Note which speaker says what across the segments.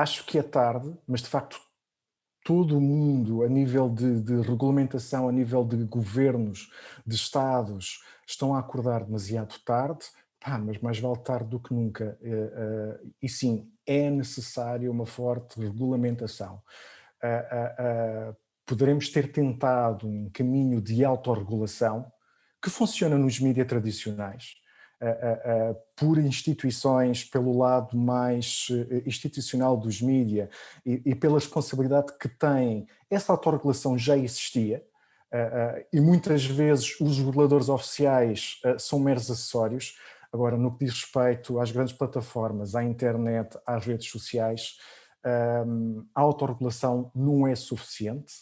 Speaker 1: acho que é tarde, mas de facto todo o mundo, a nível de, de, regulamentação, a nível de governos, de Estados, estão a acordar demasiado tarde, pá, mas mais vale tarde do que nunca. Uh, uh, e sim, é necessário uma forte regulamentação. Uh, poderemos ter tentado um caminho de autorregulação que funciona nos mídias tradicionais, por instituições, pelo lado mais eh, institucional dos mídias e, pela responsabilidade que tem, essa autorregulação já existia e muitas vezes os reguladores oficiais são meros acessórios. Agora, no que diz respeito às grandes plataformas, à internet, às redes sociais, um, a autorregulação não é suficiente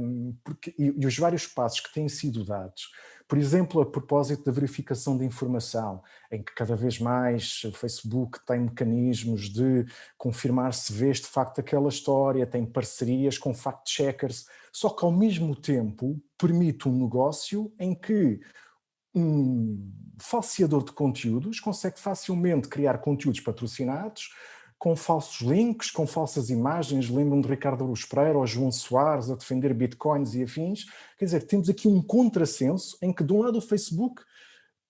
Speaker 1: um, porque, e, os vários passos que têm sido dados, por exemplo, a propósito da verificação de informação, em que cada vez mais o Facebook tem mecanismos de confirmar se vês de facto aquela história, tem parcerias com fact-checkers, só que ao mesmo tempo permite um negócio em que um falseador de conteúdos consegue facilmente criar conteúdos patrocinados, com falsos links, com falsas imagens, lembram de Ricardo Aruz Pereira ou João Soares a defender bitcoins e afins. Quer dizer, temos aqui um contrassenso em que de um lado o Facebook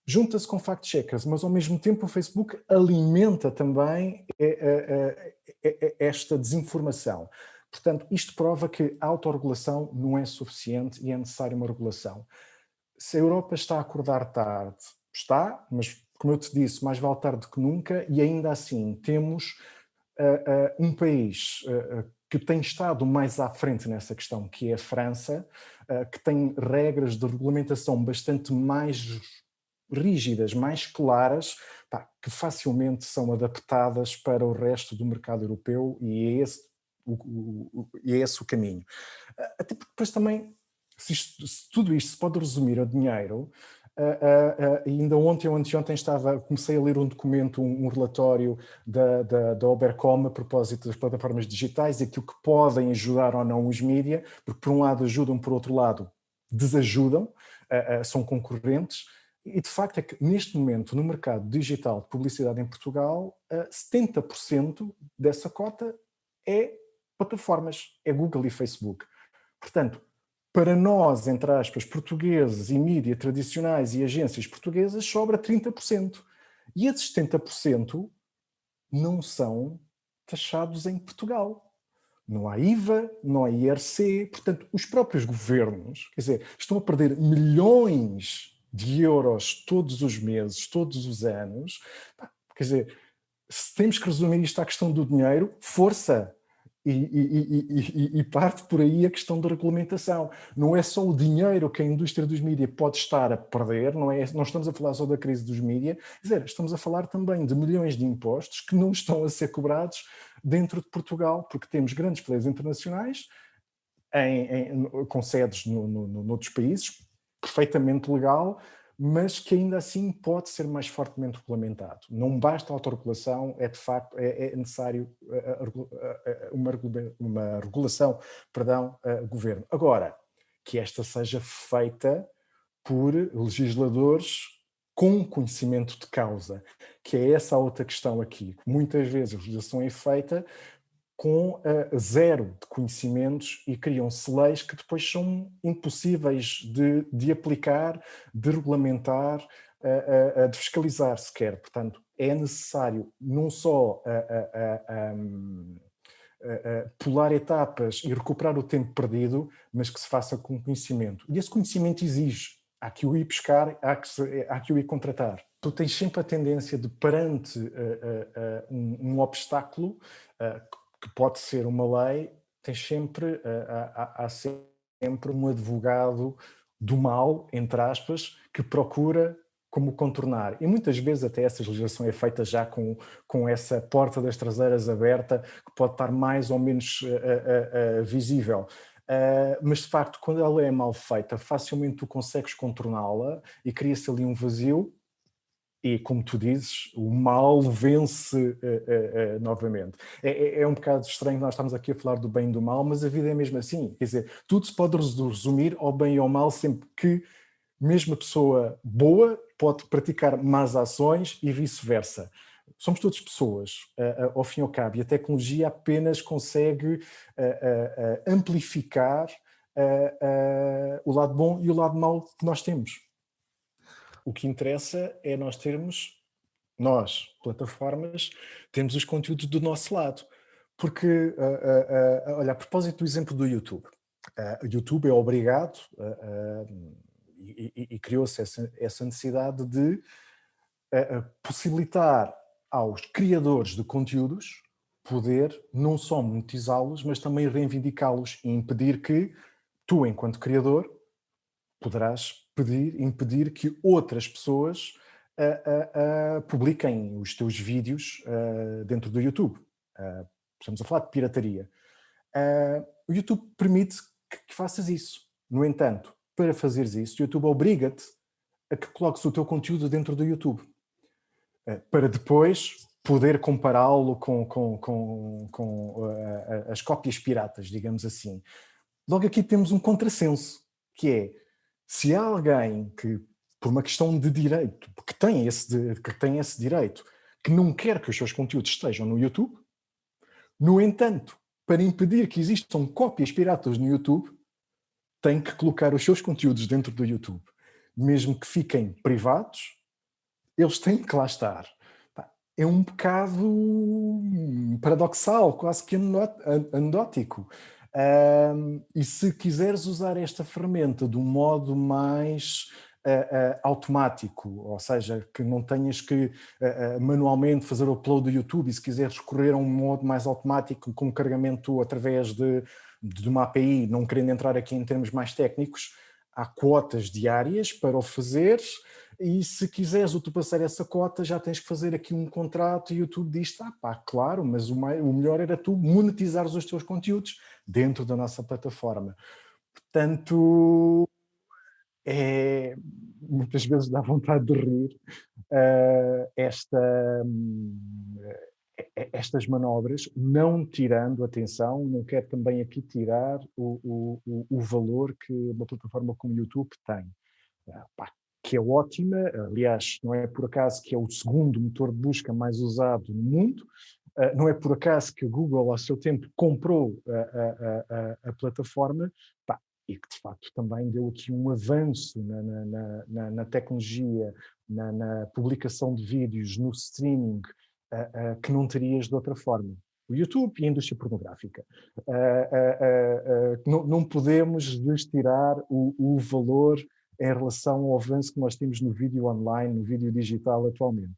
Speaker 1: junta-se com fact-checkers, mas ao mesmo tempo o Facebook alimenta também é, é, é, esta desinformação. Portanto, isto prova que a autorregulação não é suficiente e é necessária uma regulação. Se a Europa está a acordar tarde, está, mas como eu te disse, mais vale tarde que nunca, e ainda assim temos uh, um país que tem estado mais à frente nessa questão, que é a França, que tem regras de regulamentação bastante mais rígidas, mais claras, pá, que facilmente são adaptadas para o resto do mercado europeu e é esse o, o, e é esse o caminho. Até porque depois também, se, isto, se tudo isto se pode resumir a dinheiro, Uh, uh, uh, ainda ontem ou anteontem estava, comecei a ler um documento, um, um relatório da, da, da Obercom a propósito das plataformas digitais e aquilo que podem ajudar ou não os mídias, porque por um lado ajudam, por outro lado desajudam, são concorrentes, e de facto é que neste momento no mercado digital de publicidade em Portugal, 70% dessa cota é plataformas, é Google e Facebook. Portanto, para nós, entre aspas, portugueses e mídia tradicionais e agências portuguesas, sobra 30%. E esses 70% não são taxados em Portugal. Não há IVA, não há IRC, portanto, os próprios governos, quer dizer, estão a perder milhões de euros todos os meses, todos os anos. Quer dizer, se temos que resumir isto à questão do dinheiro, força, e, e, e, e, parte por aí a questão da regulamentação. Não é só o dinheiro que a indústria dos mídias pode estar a perder, não, é, não estamos a falar só da crise dos mídias, estamos a falar também de milhões de impostos que não estão a ser cobrados dentro de Portugal, porque temos grandes players internacionais em, em, com sedes no, no, noutros países, perfeitamente legal, mas que ainda assim pode ser mais fortemente regulamentado. Não basta a autorregulação, é de facto é, é necessário eh, eh, eh, uma, uma regulação, perdão, governo. Agora, que esta seja feita por legisladores com conhecimento de causa, que é essa outra questão aqui. Muitas vezes a legislação é feita com uh, zero de conhecimentos e criam-se leis que depois são impossíveis de, de aplicar, de regulamentar, uh, uh, de fiscalizar sequer. Portanto, é necessário não só um, pular etapas e recuperar o tempo perdido, mas que se faça com conhecimento. E esse conhecimento exige, há que o ir pescar, há que, se, há que o ir contratar. Tu tens sempre a tendência de, perante um, um obstáculo, que pode ser uma lei, tem sempre, eh, há, há sempre um advogado do mal, entre aspas, que procura como contornar. E muitas vezes até essa legislação é feita já com, com essa porta das traseiras aberta, que pode estar mais ou menos uh, uh, uh, visível. mas de facto, quando ela é mal feita, facilmente tu consegues contorná-la e cria-se ali um vazio e, como tu dizes, o mal vence uh, uh, uh, novamente. É, é, é, um bocado estranho nós estamos aqui a falar do bem e do mal, mas a vida é mesmo assim. Quer dizer, tudo se pode resumir ao bem e ao mal sempre que mesmo a pessoa boa pode praticar más ações e vice-versa. somos todas pessoas, ao fim e ao cabo, e a tecnologia apenas consegue amplificar o lado bom e o lado mau que nós temos. O que interessa é nós termos, nós, plataformas, temos os conteúdos do nosso lado. Porque, olha, a propósito do exemplo do YouTube, o YouTube é obrigado e, e, e criou-se essa, essa, necessidade de possibilitar aos criadores de conteúdos poder não só monetizá-los, mas também reivindicá-los e impedir que tu, enquanto criador, poderás pedir, impedir que outras pessoas uh, uh, publiquem os teus vídeos dentro do YouTube. estamos a falar de pirataria. o YouTube permite que, que faças isso. No entanto, para fazeres isso, o YouTube obriga-te a que coloques o teu conteúdo dentro do YouTube. Para depois poder compará-lo com, com, com, com as cópias piratas, digamos assim. Logo aqui temos um contrassenso, que é, se há alguém que, por uma questão de direito, que tem esse, que tem esse direito, que não quer que os seus conteúdos estejam no YouTube, no entanto, para impedir que existam cópias piratas no YouTube, tem que colocar os seus conteúdos dentro do YouTube. Mesmo que fiquem privados, eles têm que lá estar. É um bocado paradoxal, quase que anedótico. Um, e se quiseres usar esta ferramenta de um modo mais uh, uh, automático, ou seja, que não tenhas que uh, manualmente fazer o upload do YouTube, e se quiseres recorrer a um modo mais automático, com carregamento através de, de uma API, não querendo entrar aqui em termos mais técnicos, há quotas diárias para o fazeres, e se quiseres ultrapassar essa cota já tens que fazer aqui um contrato e o YouTube diz, ah pá, claro, mas o, mais, o melhor era tu monetizares os teus conteúdos dentro da nossa plataforma. Portanto, é, muitas vezes dá vontade de rir uh, esta, uh, estas manobras, não tirando, atenção, não quero também aqui tirar o, o, o valor que uma plataforma como o YouTube tem. Uh, pá, que é ótima, aliás, não é por acaso que é o segundo motor de busca mais usado no mundo, uh, não é por acaso que a Google, ao seu tempo, comprou a, a, a, a plataforma, pá, e que de facto também deu aqui um avanço na, na, na, na tecnologia, na, publicação de vídeos, no streaming, uh, uh, que não terias de outra forma. O YouTube e a indústria pornográfica. Não, não, podemos destirar o, o valor em relação ao avanço que nós temos no vídeo online, no vídeo digital atualmente.